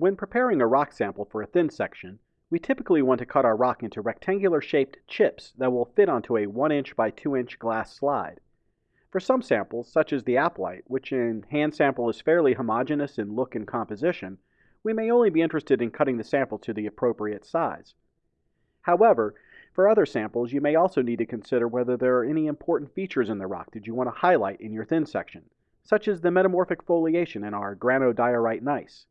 When preparing a rock sample for a thin section, we typically want to cut our rock into rectangular shaped chips that will fit onto a 1 inch by 2 inch glass slide. For some samples, such as the apatite, which in hand sample is fairly homogeneous in look and composition, we may only be interested in cutting the sample to the appropriate size. However, for other samples, you may also need to consider whether there are any important features in the rock that you want to highlight in your thin section, such as the metamorphic foliation in our granodiorite gneiss.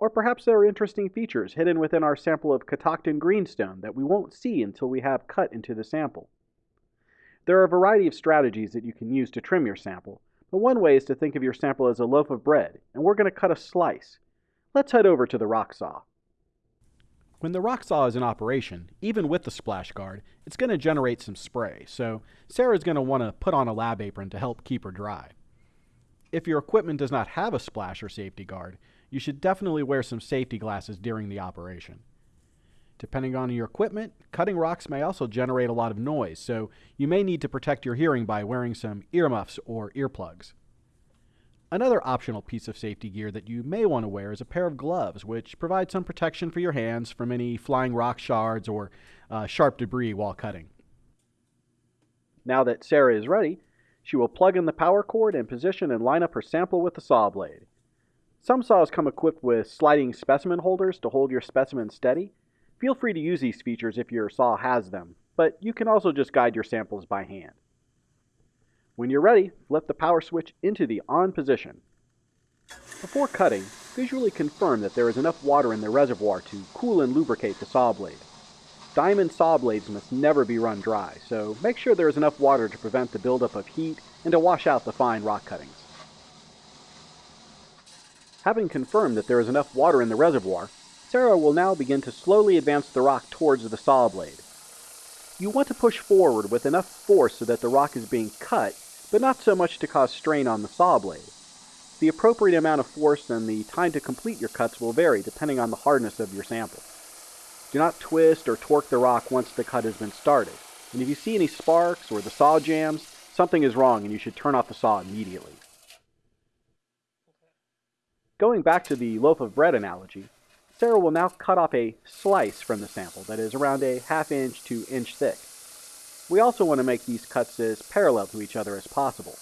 Or perhaps there are interesting features hidden within our sample of Catoctin greenstone that we won't see until we have cut into the sample. There are a variety of strategies that you can use to trim your sample, but one way is to think of your sample as a loaf of bread, and we're going to cut a slice. Let's head over to the rock saw. When the rock saw is in operation, even with the splash guard, it's going to generate some spray, so Sarah's going to want to put on a lab apron to help keep her dry. If your equipment does not have a splash or safety guard, you should definitely wear some safety glasses during the operation. Depending on your equipment, cutting rocks may also generate a lot of noise, so you may need to protect your hearing by wearing some earmuffs or earplugs. Another optional piece of safety gear that you may want to wear is a pair of gloves, which provide some protection for your hands from any flying rock shards or uh, sharp debris while cutting. Now that Sarah is ready, she will plug in the power cord and position and line up her sample with the saw blade. Some saws come equipped with sliding specimen holders to hold your specimen steady. Feel free to use these features if your saw has them, but you can also just guide your samples by hand. When you're ready, flip the power switch into the on position. Before cutting, visually confirm that there is enough water in the reservoir to cool and lubricate the saw blade. Diamond saw blades must never be run dry, so make sure there is enough water to prevent the buildup of heat and to wash out the fine rock cuttings. Having confirmed that there is enough water in the reservoir, Sarah will now begin to slowly advance the rock towards the saw blade. You want to push forward with enough force so that the rock is being cut, but not so much to cause strain on the saw blade. The appropriate amount of force and the time to complete your cuts will vary depending on the hardness of your sample. Do not twist or torque the rock once the cut has been started, and if you see any sparks or the saw jams, something is wrong and you should turn off the saw immediately. Going back to the loaf of bread analogy, Sarah will now cut off a slice from the sample that is around a half inch to inch thick. We also want to make these cuts as parallel to each other as possible.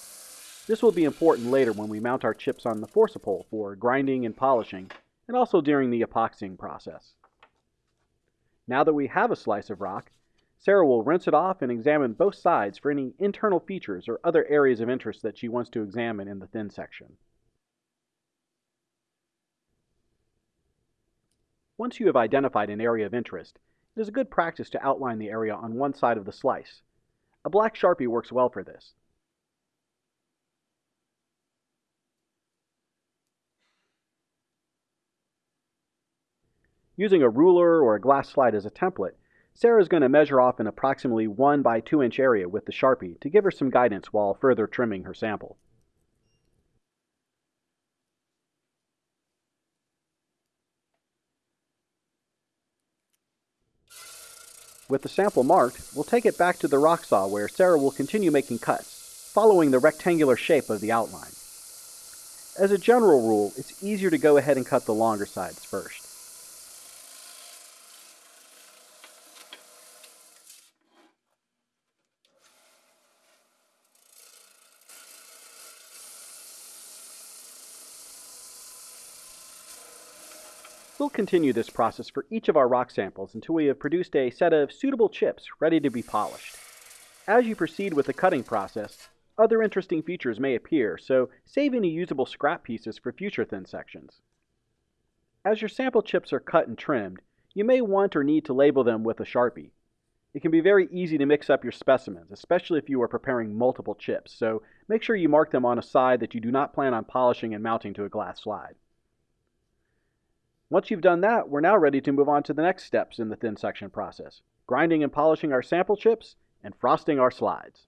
This will be important later when we mount our chips on the forcipole for grinding and polishing, and also during the epoxying process. Now that we have a slice of rock, Sarah will rinse it off and examine both sides for any internal features or other areas of interest that she wants to examine in the thin section. Once you have identified an area of interest, it is a good practice to outline the area on one side of the slice. A black Sharpie works well for this. Using a ruler or a glass slide as a template, Sarah is going to measure off an approximately 1 by 2 inch area with the Sharpie to give her some guidance while further trimming her sample. With the sample marked, we'll take it back to the rock saw where Sarah will continue making cuts, following the rectangular shape of the outline. As a general rule, it's easier to go ahead and cut the longer sides first. We'll continue this process for each of our rock samples until we have produced a set of suitable chips ready to be polished. As you proceed with the cutting process, other interesting features may appear, so save any usable scrap pieces for future thin sections. As your sample chips are cut and trimmed, you may want or need to label them with a Sharpie. It can be very easy to mix up your specimens, especially if you are preparing multiple chips, so make sure you mark them on a side that you do not plan on polishing and mounting to a glass slide. Once you've done that, we're now ready to move on to the next steps in the thin section process, grinding and polishing our sample chips and frosting our slides.